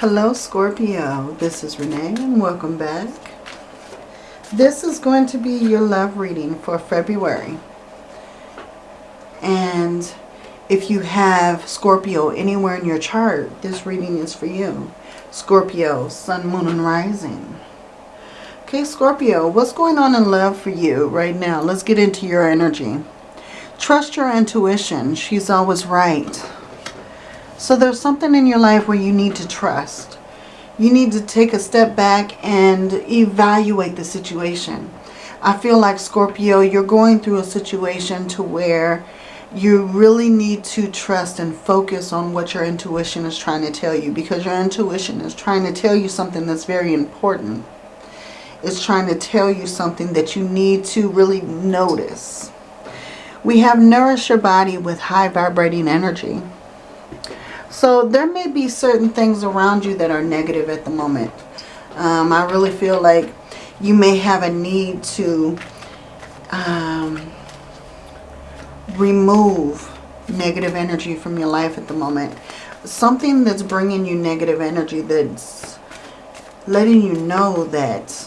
Hello Scorpio, this is Renee and welcome back. This is going to be your love reading for February. And if you have Scorpio anywhere in your chart, this reading is for you. Scorpio, Sun, Moon, and Rising. Okay, Scorpio, what's going on in love for you right now? Let's get into your energy. Trust your intuition. She's always right. So there's something in your life where you need to trust. You need to take a step back and evaluate the situation. I feel like Scorpio, you're going through a situation to where you really need to trust and focus on what your intuition is trying to tell you because your intuition is trying to tell you something that's very important. It's trying to tell you something that you need to really notice. We have nourish your body with high vibrating energy. So there may be certain things around you that are negative at the moment. Um, I really feel like you may have a need to um, remove negative energy from your life at the moment. Something that's bringing you negative energy that's letting you know that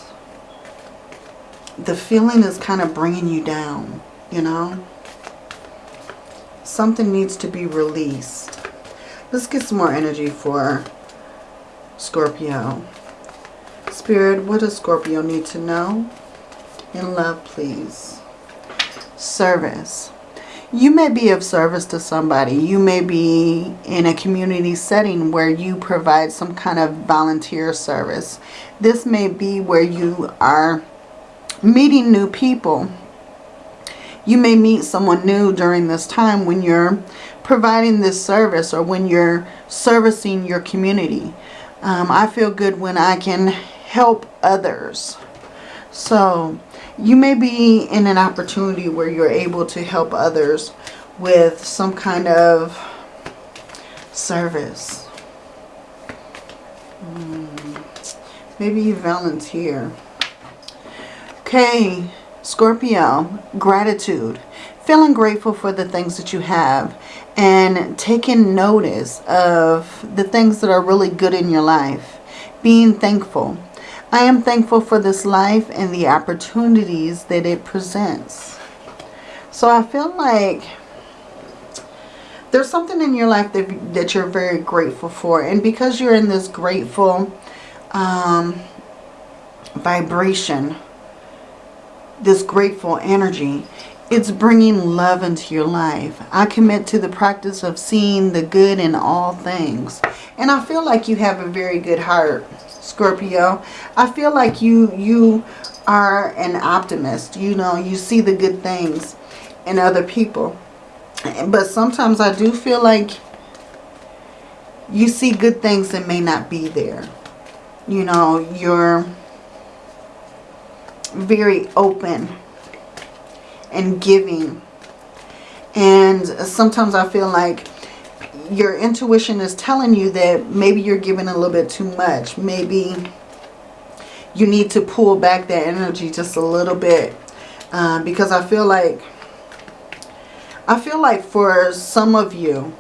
the feeling is kind of bringing you down, you know. Something needs to be released. Let's get some more energy for Scorpio. Spirit, what does Scorpio need to know? In love, please. Service. You may be of service to somebody. You may be in a community setting where you provide some kind of volunteer service. This may be where you are meeting new people. You may meet someone new during this time when you're providing this service or when you're servicing your community. Um, I feel good when I can help others. So you may be in an opportunity where you're able to help others with some kind of service. Hmm. Maybe you volunteer. Okay, Scorpio, gratitude. Feeling grateful for the things that you have and taking notice of the things that are really good in your life. Being thankful. I am thankful for this life and the opportunities that it presents. So I feel like there's something in your life that, that you're very grateful for. And because you're in this grateful um, vibration, this grateful energy, it's bringing love into your life. I commit to the practice of seeing the good in all things. And I feel like you have a very good heart, Scorpio. I feel like you you are an optimist. You know, you see the good things in other people. But sometimes I do feel like you see good things that may not be there. You know, you're very open and giving. And sometimes I feel like your intuition is telling you that maybe you're giving a little bit too much. Maybe you need to pull back that energy just a little bit. Uh, because I feel like, I feel like for some of you,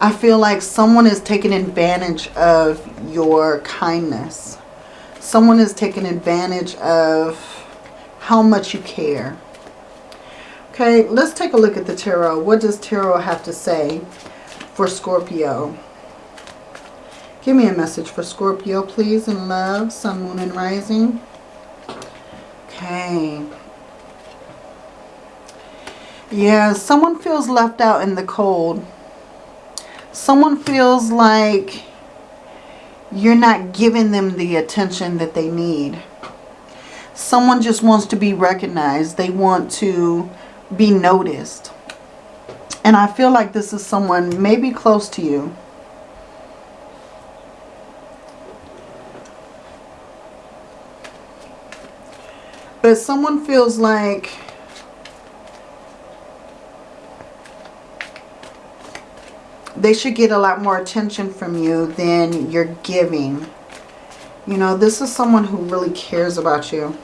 I feel like someone is taking advantage of your kindness. Someone is taking advantage of how much you care. Okay, let's take a look at the tarot. What does tarot have to say for Scorpio? Give me a message for Scorpio, please, in love, sun, moon, and rising. Okay. Yeah, someone feels left out in the cold. Someone feels like you're not giving them the attention that they need someone just wants to be recognized. They want to be noticed. And I feel like this is someone maybe close to you. But someone feels like they should get a lot more attention from you than you're giving. You know, this is someone who really cares about you.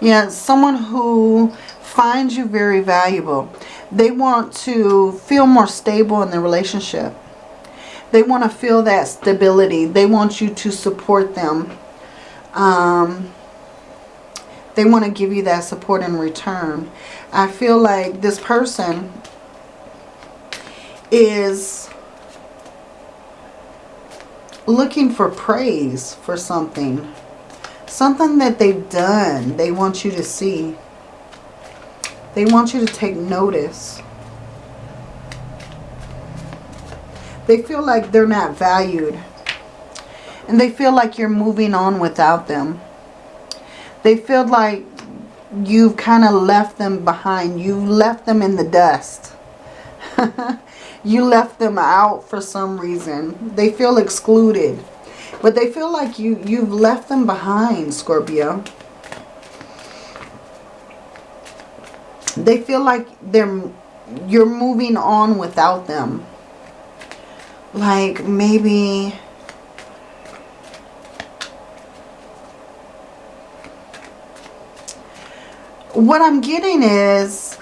Yeah, someone who finds you very valuable. They want to feel more stable in the relationship. They want to feel that stability. They want you to support them. Um, they want to give you that support in return. I feel like this person is looking for praise for something. Something that they've done. They want you to see. They want you to take notice. They feel like they're not valued. And they feel like you're moving on without them. They feel like you've kind of left them behind. You left them in the dust. you left them out for some reason. They feel excluded. But they feel like you, you've left them behind, Scorpio. They feel like they're you're moving on without them. Like maybe what I'm getting is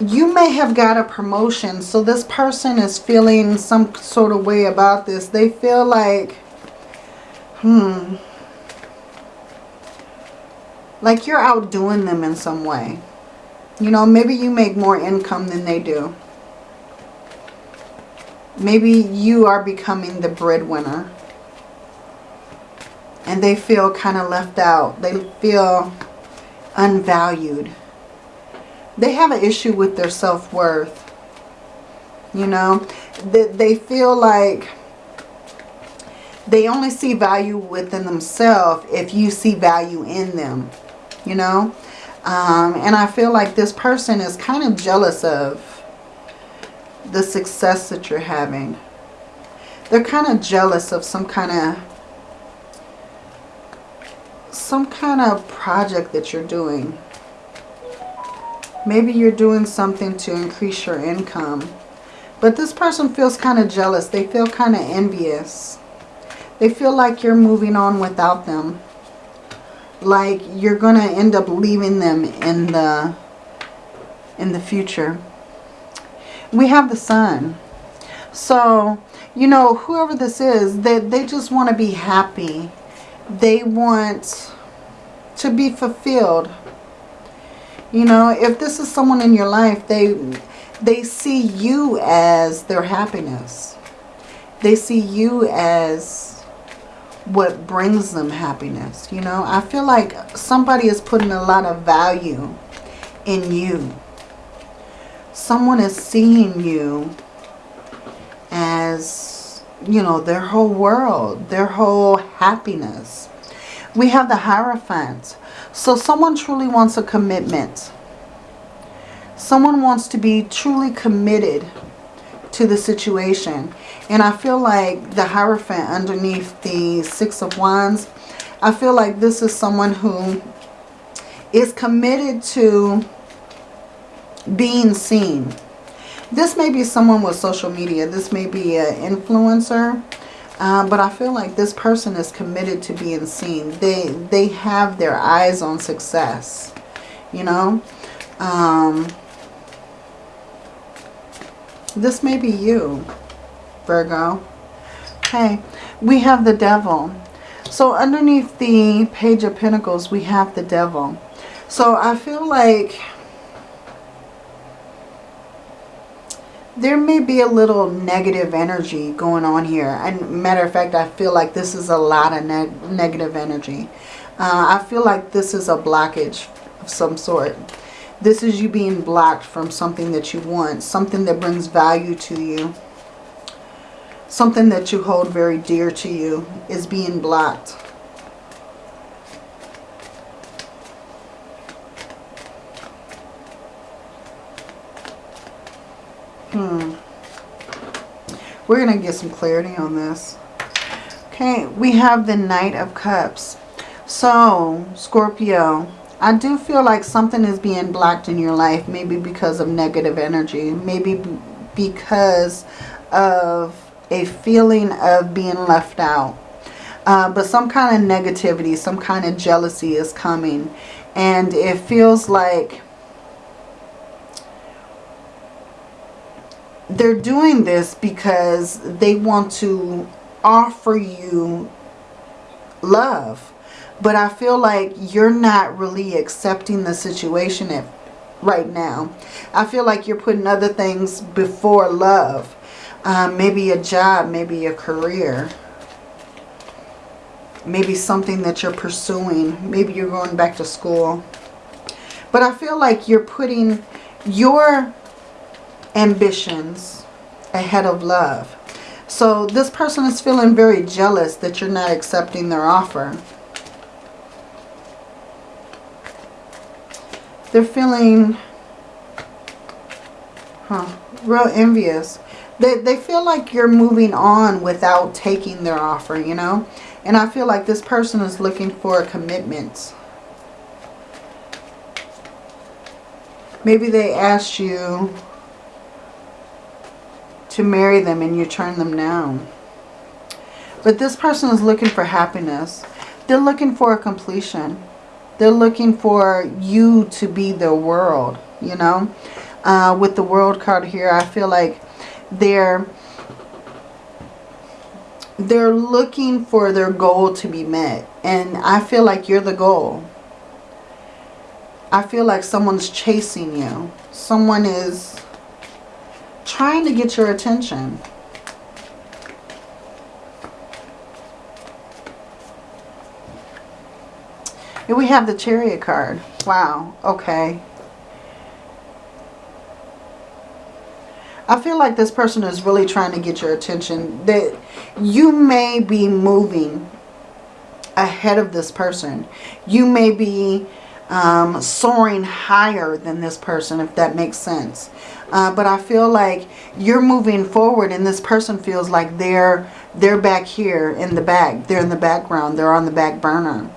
you may have got a promotion. So this person is feeling some sort of way about this. They feel like, hmm, like you're outdoing them in some way. You know, maybe you make more income than they do. Maybe you are becoming the breadwinner. And they feel kind of left out. They feel unvalued. They have an issue with their self-worth. You know, they, they feel like they only see value within themselves if you see value in them. You know, um, and I feel like this person is kind of jealous of the success that you're having. They're kind of jealous of some kind of some kind of project that you're doing. Maybe you're doing something to increase your income. But this person feels kind of jealous. They feel kind of envious. They feel like you're moving on without them. Like you're going to end up leaving them in the in the future. We have the sun. So, you know, whoever this is, they, they just want to be happy they want to be fulfilled. You know, if this is someone in your life, they they see you as their happiness. They see you as what brings them happiness. You know, I feel like somebody is putting a lot of value in you. Someone is seeing you as you know, their whole world, their whole happiness. We have the Hierophant. So someone truly wants a commitment. Someone wants to be truly committed to the situation. And I feel like the Hierophant underneath the Six of Wands, I feel like this is someone who is committed to being seen this may be someone with social media. This may be an influencer. Uh, but I feel like this person is committed to being seen. They, they have their eyes on success. You know? Um, this may be you, Virgo. Okay, we have the devil. So underneath the Page of Pentacles, we have the devil. So I feel like there may be a little negative energy going on here. And matter of fact, I feel like this is a lot of neg negative energy. Uh, I feel like this is a blockage of some sort. This is you being blocked from something that you want. Something that brings value to you. Something that you hold very dear to you is being blocked. Hmm. We're going to get some clarity on this. Okay, we have the Knight of Cups. So, Scorpio, I do feel like something is being blocked in your life. Maybe because of negative energy. Maybe because of a feeling of being left out. Uh, but some kind of negativity, some kind of jealousy is coming. And it feels like they're doing this because they want to offer you love. But I feel like you're not really accepting the situation right now. I feel like you're putting other things before love. Um, maybe a job, maybe a career. Maybe something that you're pursuing. Maybe you're going back to school. But I feel like you're putting your ambitions ahead of love. So this person is feeling very jealous that you're not accepting their offer. They're feeling huh, real envious. They, they feel like you're moving on without taking their offer, you know. And I feel like this person is looking for a commitment. Maybe they asked you to marry them and you turn them down. But this person is looking for happiness. They're looking for a completion. They're looking for you to be their world, you know. Uh, with the world card here, I feel like they're they're looking for their goal to be met. And I feel like you're the goal. I feel like someone's chasing you. Someone is trying to get your attention. Here we have the chariot card. Wow. Okay. I feel like this person is really trying to get your attention. That you may be moving ahead of this person. You may be um, soaring higher than this person, if that makes sense. Uh, but I feel like you're moving forward and this person feels like they're they're back here in the back. They're in the background. They're on the back burner.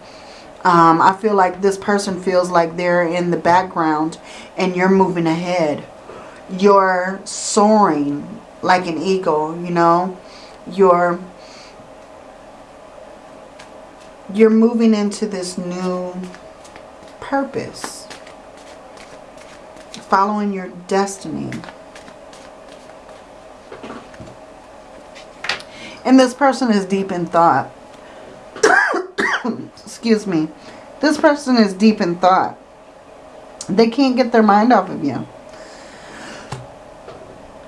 Um, I feel like this person feels like they're in the background and you're moving ahead. You're soaring like an eagle, you know. You're you're moving into this new purpose. Following your destiny. And this person is deep in thought. Excuse me. This person is deep in thought. They can't get their mind off of you.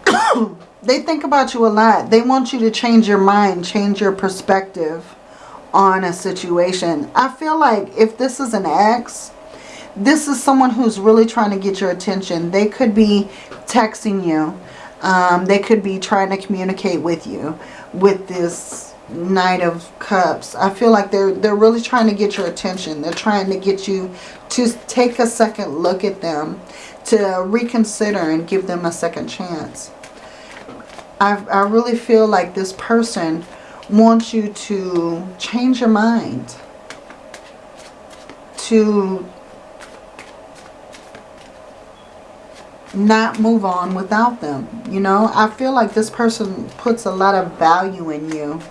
they think about you a lot. They want you to change your mind, change your perspective on a situation. I feel like if this is an ex, this is someone who's really trying to get your attention. They could be texting you. Um, they could be trying to communicate with you with this Knight of Cups. I feel like they're, they're really trying to get your attention. They're trying to get you to take a second look at them, to reconsider and give them a second chance. I, I really feel like this person wants you to change your mind, to not move on without them. You know, I feel like this person puts a lot of value in you.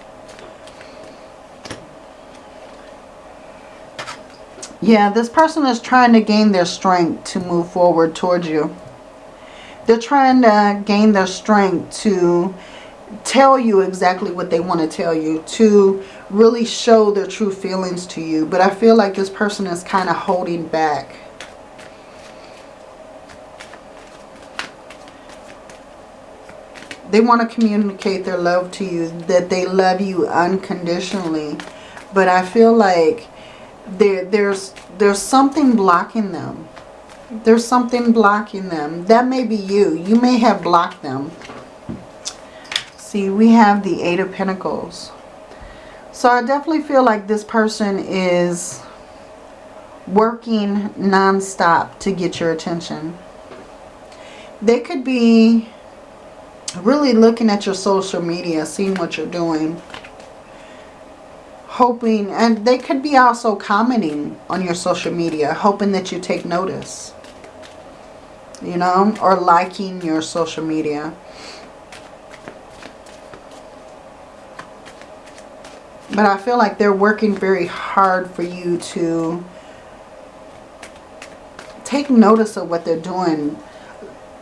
Yeah, this person is trying to gain their strength to move forward towards you. They're trying to gain their strength to tell you exactly what they want to tell you. To really show their true feelings to you. But I feel like this person is kind of holding back. They want to communicate their love to you, that they love you unconditionally. But I feel like there, there's, there's something blocking them. There's something blocking them. That may be you. You may have blocked them. See, we have the Eight of Pentacles. So I definitely feel like this person is working non-stop to get your attention. They could be really looking at your social media, seeing what you're doing. Hoping, and they could be also commenting on your social media, hoping that you take notice. You know, or liking your social media. But I feel like they're working very hard for you to take notice of what they're doing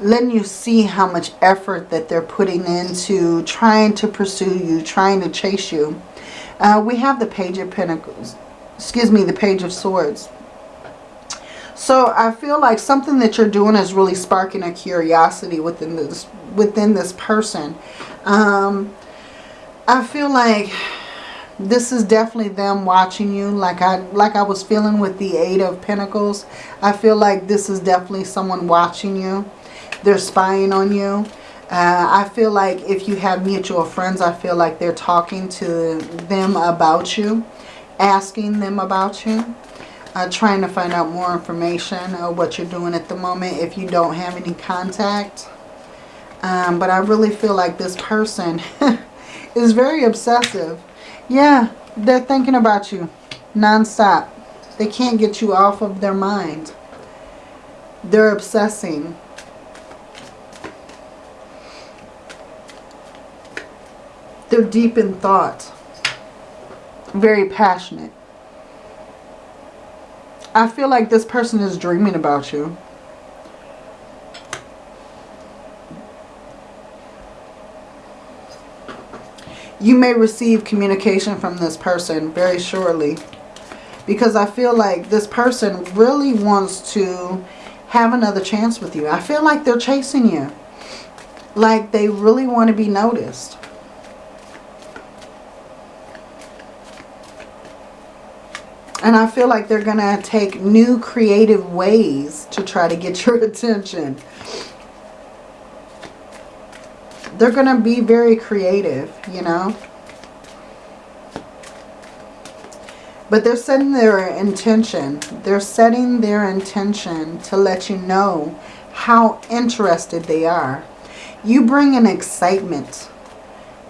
letting you see how much effort that they're putting into trying to pursue you, trying to chase you. Uh, we have the Page of Pentacles, excuse me, the Page of Swords. So I feel like something that you're doing is really sparking a curiosity within this within this person. Um, I feel like this is definitely them watching you like I like I was feeling with the Eight of Pentacles. I feel like this is definitely someone watching you. They're spying on you. Uh, I feel like if you have mutual friends, I feel like they're talking to them about you, asking them about you, uh, trying to find out more information of what you're doing at the moment if you don't have any contact. Um, but I really feel like this person is very obsessive. Yeah, they're thinking about you nonstop. They can't get you off of their mind. They're obsessing. They're deep in thought. Very passionate. I feel like this person is dreaming about you. You may receive communication from this person very shortly. Because I feel like this person really wants to have another chance with you. I feel like they're chasing you. Like they really want to be noticed. And I feel like they're going to take new creative ways to try to get your attention. They're going to be very creative, you know. But they're setting their intention. They're setting their intention to let you know how interested they are. You bring an excitement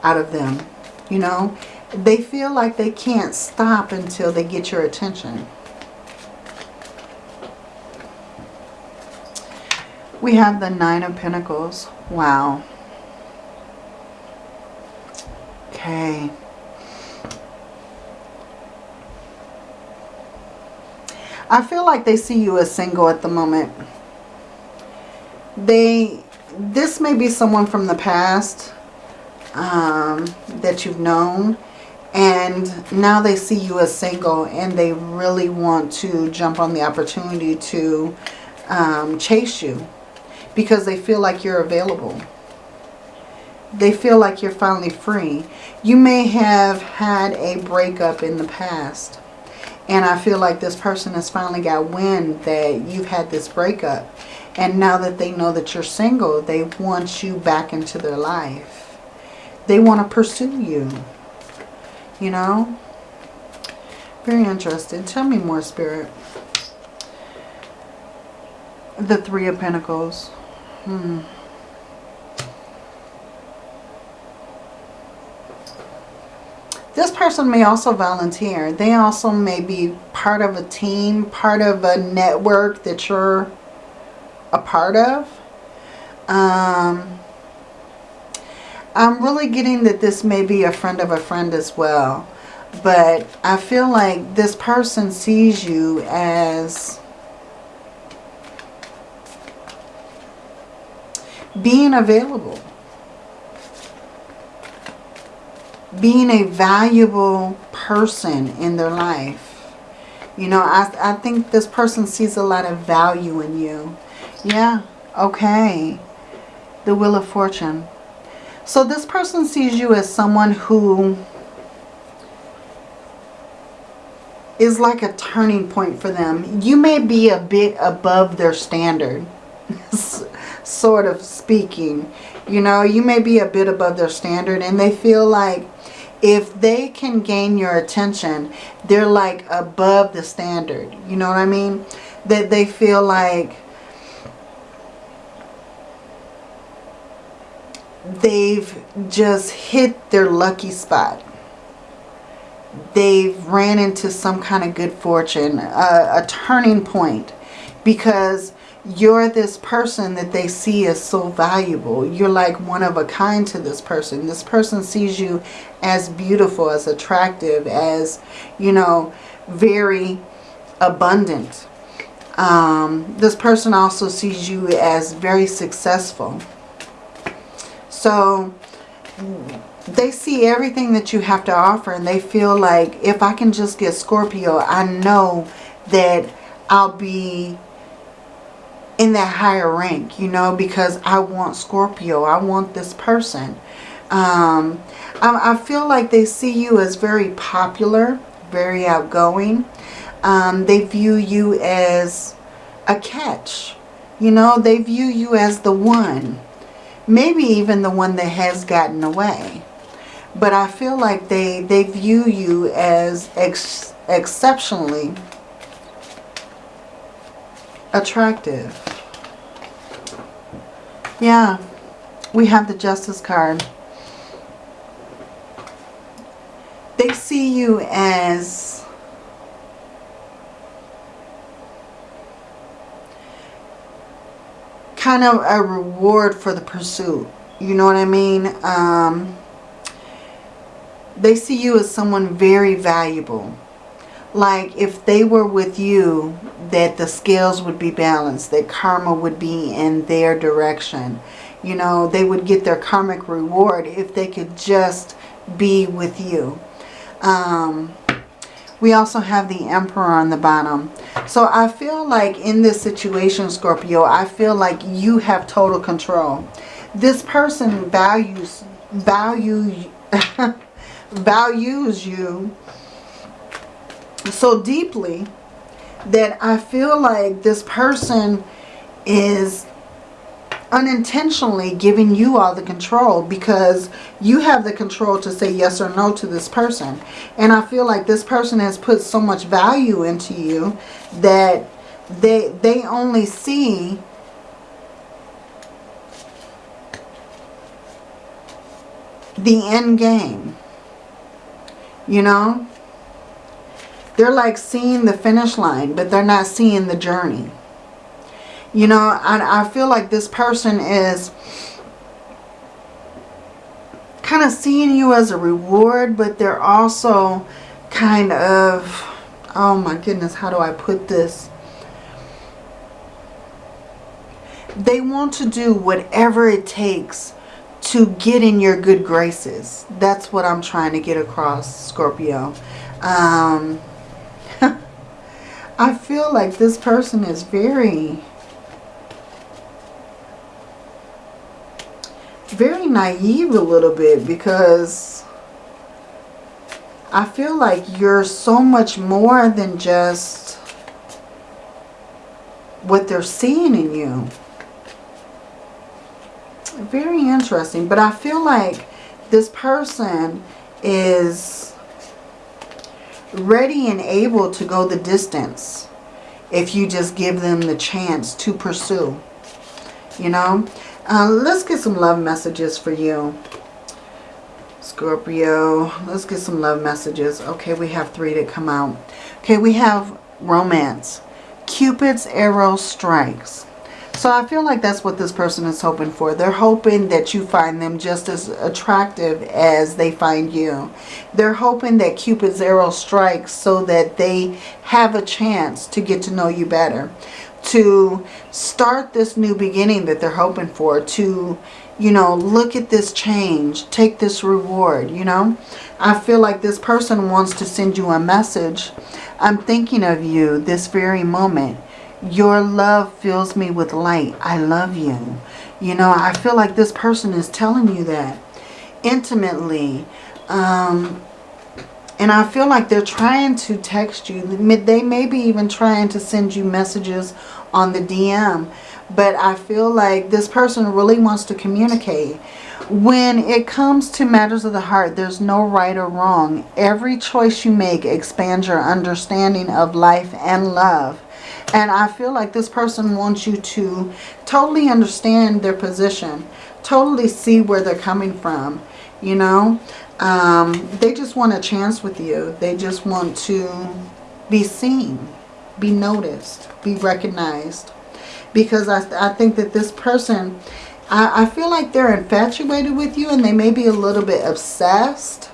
out of them, you know they feel like they can't stop until they get your attention. We have the Nine of Pentacles. Wow. Okay. I feel like they see you as single at the moment. They, this may be someone from the past um, that you've known and now they see you as single and they really want to jump on the opportunity to um, chase you because they feel like you're available. They feel like you're finally free. You may have had a breakup in the past. And I feel like this person has finally got wind that you've had this breakup. And now that they know that you're single, they want you back into their life. They want to pursue you you know. Very interested. Tell me more, Spirit. The Three of Pentacles. Hmm. This person may also volunteer. They also may be part of a team, part of a network that you're a part of. Um, I'm really getting that this may be a friend of a friend as well. But I feel like this person sees you as being available. Being a valuable person in their life. You know, I, I think this person sees a lot of value in you. Yeah, okay. The Wheel of Fortune. So this person sees you as someone who is like a turning point for them. You may be a bit above their standard, sort of speaking. You know, you may be a bit above their standard and they feel like if they can gain your attention, they're like above the standard. You know what I mean? That they feel like they've just hit their lucky spot. They've ran into some kind of good fortune, a, a turning point because you're this person that they see as so valuable. You're like one of a kind to this person. This person sees you as beautiful, as attractive, as, you know, very abundant. Um, this person also sees you as very successful. So they see everything that you have to offer and they feel like if I can just get Scorpio, I know that I'll be in that higher rank, you know, because I want Scorpio. I want this person. Um, I, I, feel like they see you as very popular, very outgoing. Um, they view you as a catch. You know, they view you as the one. Maybe even the one that has gotten away. But I feel like they, they view you as ex exceptionally attractive. Yeah, we have the Justice card. They see you as kind of a reward for the pursuit. You know what I mean? Um, they see you as someone very valuable. Like if they were with you, that the scales would be balanced, that karma would be in their direction. You know, they would get their karmic reward if they could just be with you. Um, we also have the Emperor on the bottom. So I feel like in this situation, Scorpio, I feel like you have total control. This person values, value, values you so deeply that I feel like this person is unintentionally giving you all the control because you have the control to say yes or no to this person. And I feel like this person has put so much value into you that they, they only see the end game. You know? They're like seeing the finish line, but they're not seeing the journey. You know, I, I feel like this person is kind of seeing you as a reward, but they're also kind of, oh my goodness, how do I put this? They want to do whatever it takes to get in your good graces. That's what I'm trying to get across, Scorpio. Um, I feel like this person is very very naive a little bit because I feel like you're so much more than just what they're seeing in you. Very interesting. But I feel like this person is ready and able to go the distance if you just give them the chance to pursue. You know? Uh, let's get some love messages for you. Scorpio. Let's get some love messages. Okay, we have three that come out. Okay, we have romance. Cupid's arrow strikes. So I feel like that's what this person is hoping for. They're hoping that you find them just as attractive as they find you. They're hoping that Cupid's arrow strikes so that they have a chance to get to know you better to start this new beginning that they're hoping for, to, you know, look at this change, take this reward, you know. I feel like this person wants to send you a message. I'm thinking of you this very moment. Your love fills me with light. I love you. You know, I feel like this person is telling you that intimately. Um, and I feel like they're trying to text you. They may be even trying to send you messages on the DM. But I feel like this person really wants to communicate. When it comes to matters of the heart, there's no right or wrong. Every choice you make expands your understanding of life and love. And I feel like this person wants you to totally understand their position. Totally see where they're coming from. You know, um, they just want a chance with you. They just want to be seen, be noticed, be recognized. Because I, I think that this person, I, I feel like they're infatuated with you and they may be a little bit obsessed.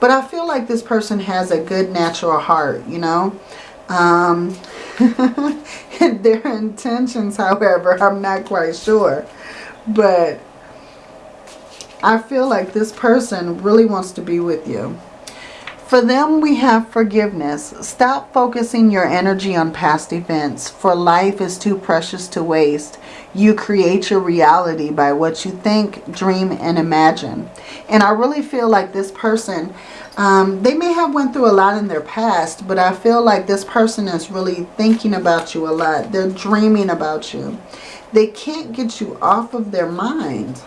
But I feel like this person has a good natural heart, you know. Um, their intentions, however, I'm not quite sure. But I feel like this person really wants to be with you. For them, we have forgiveness. Stop focusing your energy on past events, for life is too precious to waste. You create your reality by what you think, dream, and imagine. And I really feel like this person, um, they may have went through a lot in their past, but I feel like this person is really thinking about you a lot. They're dreaming about you. They can't get you off of their mind.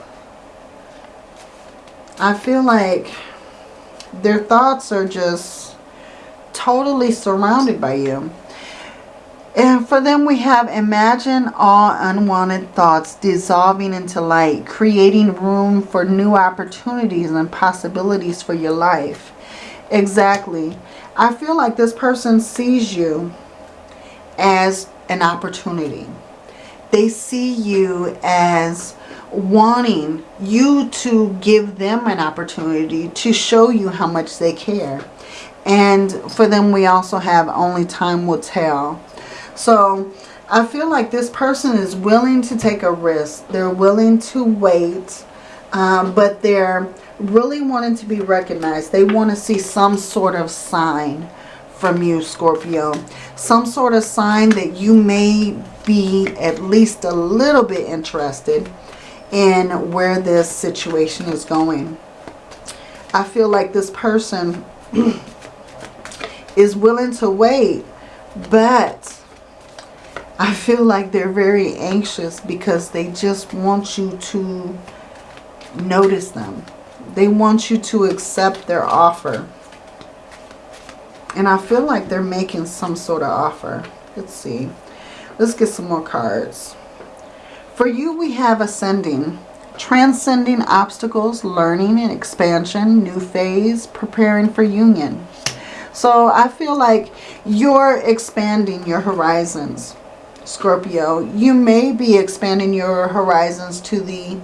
I feel like their thoughts are just totally surrounded by you. And for them we have imagine all unwanted thoughts dissolving into light, creating room for new opportunities and possibilities for your life. Exactly. I feel like this person sees you as an opportunity. They see you as wanting you to give them an opportunity to show you how much they care. And for them, we also have only time will tell. So I feel like this person is willing to take a risk. They're willing to wait, um, but they're really wanting to be recognized. They want to see some sort of sign from you, Scorpio. Some sort of sign that you may be at least a little bit interested in where this situation is going. I feel like this person is willing to wait, but I feel like they're very anxious because they just want you to notice them. They want you to accept their offer. And I feel like they're making some sort of offer. Let's see. Let's get some more cards. For you, we have ascending, transcending obstacles, learning and expansion, new phase, preparing for union. So I feel like you're expanding your horizons, Scorpio. You may be expanding your horizons to the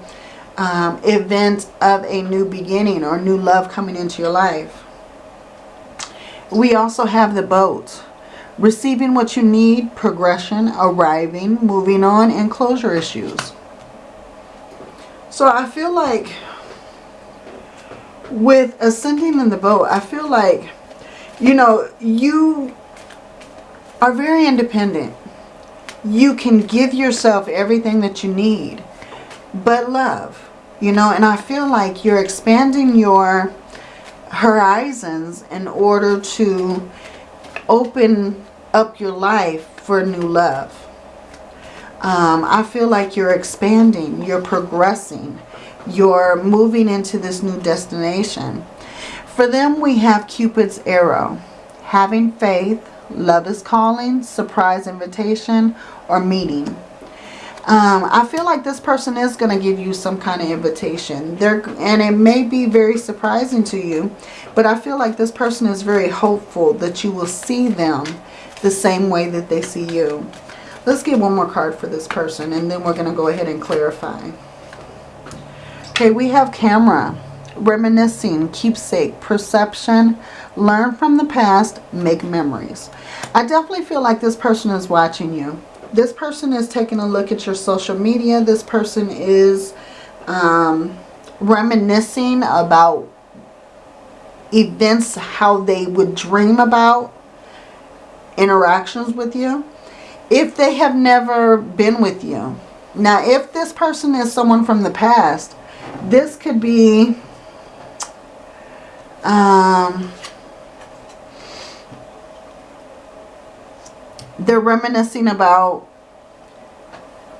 um, event of a new beginning or new love coming into your life. We also have the boat receiving what you need, progression, arriving, moving on, and closure issues. So I feel like with ascending in the boat, I feel like, you know, you are very independent. You can give yourself everything that you need, but love, you know, and I feel like you're expanding your horizons in order to open up your life for new love. Um, I feel like you're expanding, you're progressing, you're moving into this new destination. For them, we have Cupid's arrow. Having faith, love is calling, surprise invitation, or meeting. Um, I feel like this person is going to give you some kind of invitation. They're, and it may be very surprising to you, but I feel like this person is very hopeful that you will see them the same way that they see you. Let's get one more card for this person and then we're going to go ahead and clarify. Okay, we have camera, reminiscing, keepsake, perception, learn from the past, make memories. I definitely feel like this person is watching you. This person is taking a look at your social media. This person is um, reminiscing about events, how they would dream about interactions with you if they have never been with you. Now, if this person is someone from the past, this could be um, they're reminiscing about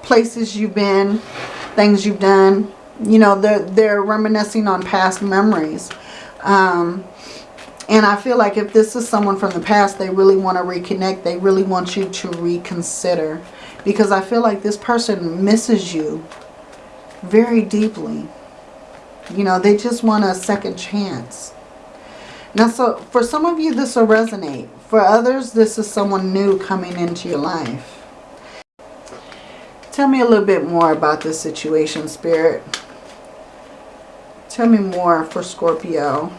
places you've been, things you've done. You know, they're, they're reminiscing on past memories. Um, and I feel like if this is someone from the past, they really want to reconnect. They really want you to reconsider. Because I feel like this person misses you very deeply. You know, they just want a second chance. Now, so for some of you, this will resonate. For others, this is someone new coming into your life. Tell me a little bit more about this situation, Spirit. Tell me more for Scorpio.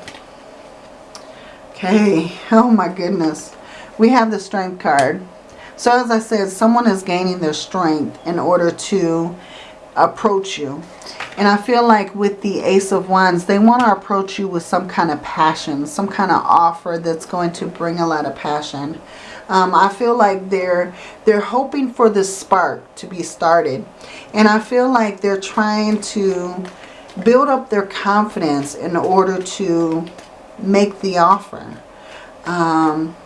Okay, oh my goodness. We have the strength card. So as I said, someone is gaining their strength in order to approach you. And I feel like with the Ace of Wands, they want to approach you with some kind of passion, some kind of offer that's going to bring a lot of passion. Um, I feel like they're they're hoping for this spark to be started. And I feel like they're trying to build up their confidence in order to make the offer. Um,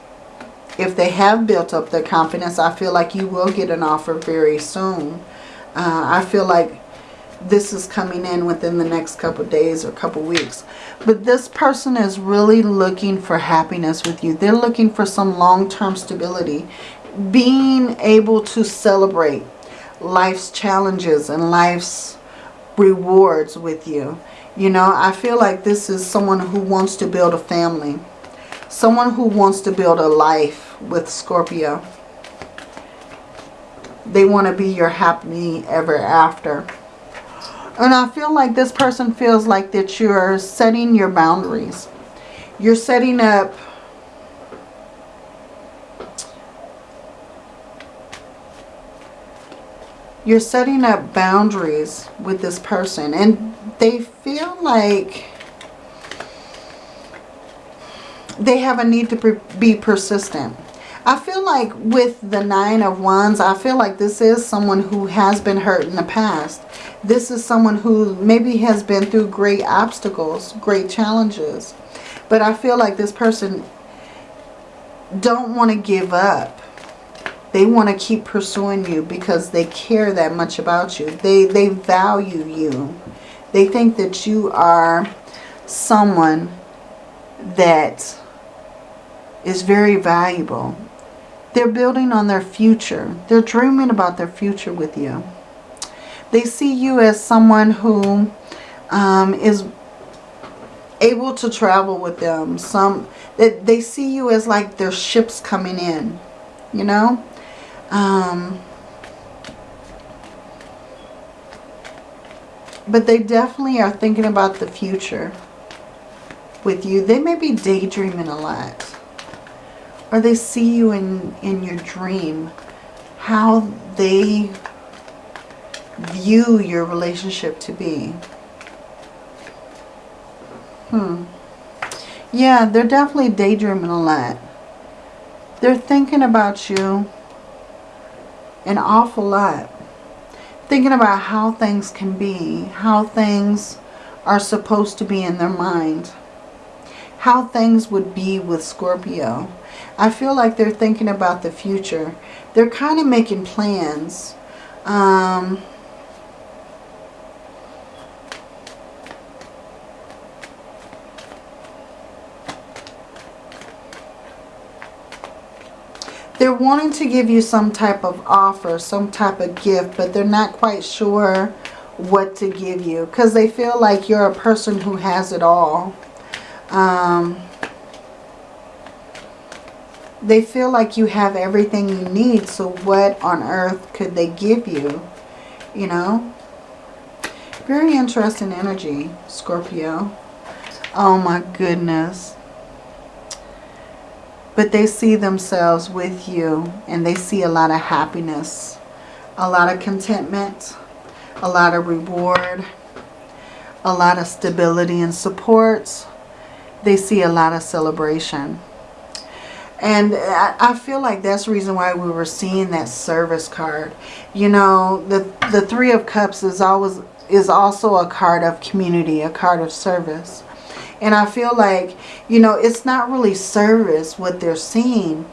if they have built up their confidence, I feel like you will get an offer very soon. Uh, I feel like this is coming in within the next couple days or couple weeks. But this person is really looking for happiness with you. They're looking for some long-term stability. Being able to celebrate life's challenges and life's rewards with you. You know, I feel like this is someone who wants to build a family. Someone who wants to build a life with Scorpio. They want to be your happy ever after. And I feel like this person feels like that you're setting your boundaries. You're setting up you're setting up boundaries with this person and they feel like they have a need to be persistent. I feel like with the Nine of Wands, I feel like this is someone who has been hurt in the past. This is someone who maybe has been through great obstacles, great challenges. But I feel like this person don't want to give up. They want to keep pursuing you because they care that much about you. They, they value you. They think that you are someone that is very valuable. They're building on their future. They're dreaming about their future with you. They see you as someone who um, is able to travel with them. Some that they see you as like their ships coming in, you know. Um, but they definitely are thinking about the future with you. They may be daydreaming a lot or they see you in, in your dream, how they view your relationship to be. Hmm. Yeah, they're definitely daydreaming a lot. They're thinking about you an awful lot. Thinking about how things can be, how things are supposed to be in their mind. How things would be with Scorpio. I feel like they're thinking about the future. They're kind of making plans. Um, they're wanting to give you some type of offer, some type of gift, but they're not quite sure what to give you because they feel like you're a person who has it all. Um, they feel like you have everything you need. So what on earth could they give you? You know? Very interesting energy, Scorpio. Oh my goodness. But they see themselves with you and they see a lot of happiness, a lot of contentment, a lot of reward, a lot of stability and support. They see a lot of celebration. And I feel like that's the reason why we were seeing that service card. You know, the, the Three of Cups is always is also a card of community, a card of service. And I feel like, you know, it's not really service what they're seeing.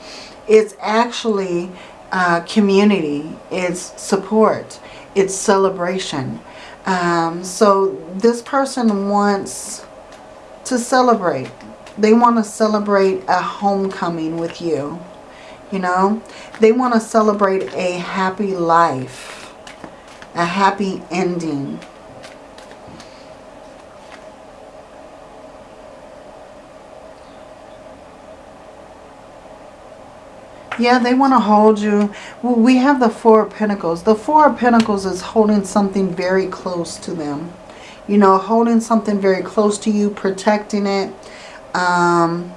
It's actually uh, community. It's support. It's celebration. Um, so this person wants to celebrate they want to celebrate a homecoming with you. You know, they want to celebrate a happy life, a happy ending. Yeah, they want to hold you. Well, we have the Four of Pentacles. The Four of Pentacles is holding something very close to them. You know, holding something very close to you, protecting it, um,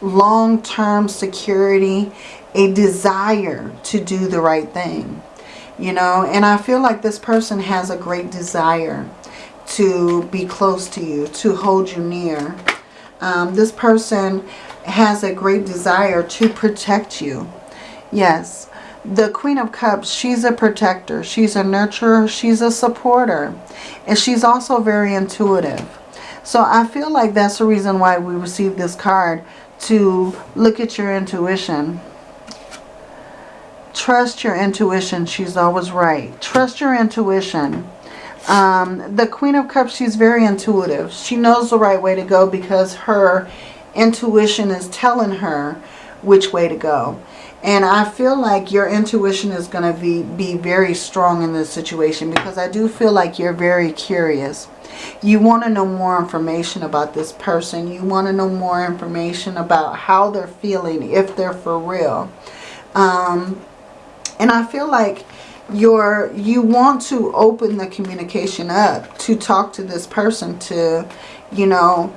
long-term security, a desire to do the right thing. You know, and I feel like this person has a great desire to be close to you, to hold you near. Um, this person has a great desire to protect you. Yes, the Queen of Cups, she's a protector. She's a nurturer. She's a supporter. And she's also very intuitive. So I feel like that's the reason why we received this card to look at your intuition. Trust your intuition. She's always right. Trust your intuition. Um, the Queen of Cups, she's very intuitive. She knows the right way to go because her intuition is telling her which way to go. And I feel like your intuition is going to be, be very strong in this situation because I do feel like you're very curious. You want to know more information about this person. You want to know more information about how they're feeling, if they're for real. Um, and I feel like you're, you want to open the communication up to talk to this person to, you know,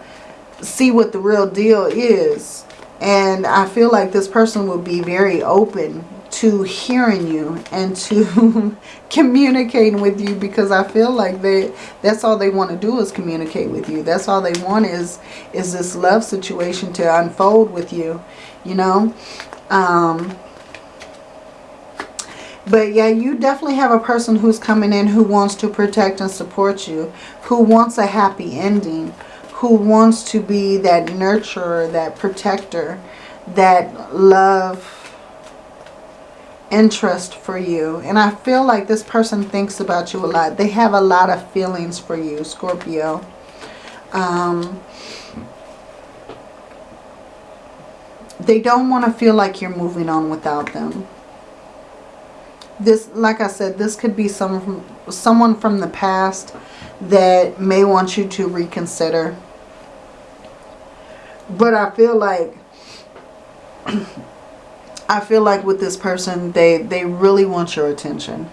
see what the real deal is and I feel like this person will be very open to hearing you and to communicating with you because I feel like they that's all they want to do is communicate with you. That's all they want is is this love situation to unfold with you, you know. Um but yeah, you definitely have a person who's coming in who wants to protect and support you, who wants a happy ending, who wants to be that nurturer, that protector, that love interest for you. And I feel like this person thinks about you a lot. They have a lot of feelings for you, Scorpio. Um, they don't want to feel like you're moving on without them. This, like I said, this could be from, someone from the past that may want you to reconsider. But I feel like I feel like with this person, they, they really want your attention.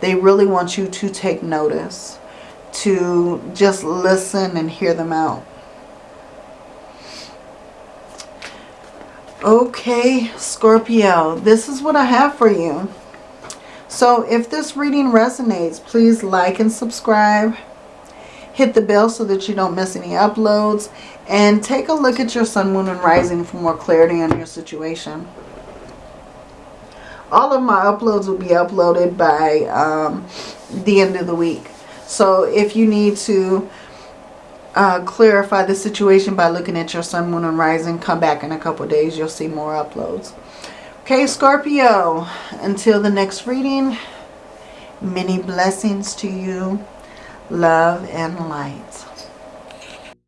They really want you to take notice, to just listen and hear them out. Okay, Scorpio, this is what I have for you. So if this reading resonates, please like and subscribe. Hit the bell so that you don't miss any uploads. And take a look at your sun, moon, and rising for more clarity on your situation. All of my uploads will be uploaded by um, the end of the week. So if you need to uh, clarify the situation by looking at your sun, moon, and rising, come back in a couple days. You'll see more uploads. Okay, Scorpio, until the next reading, many blessings to you, love and light.